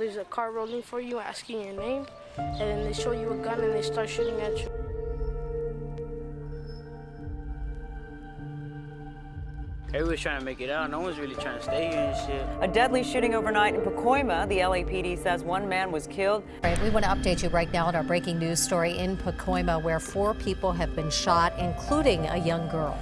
There's a car rolling for you asking your name, and then they show you a gun and they start shooting at you. Everybody's trying to make it out. No one's really trying to stay here and shit. A deadly shooting overnight in Pacoima. The LAPD says one man was killed. Right, we want to update you right now on our breaking news story in Pacoima, where four people have been shot, including a young girl.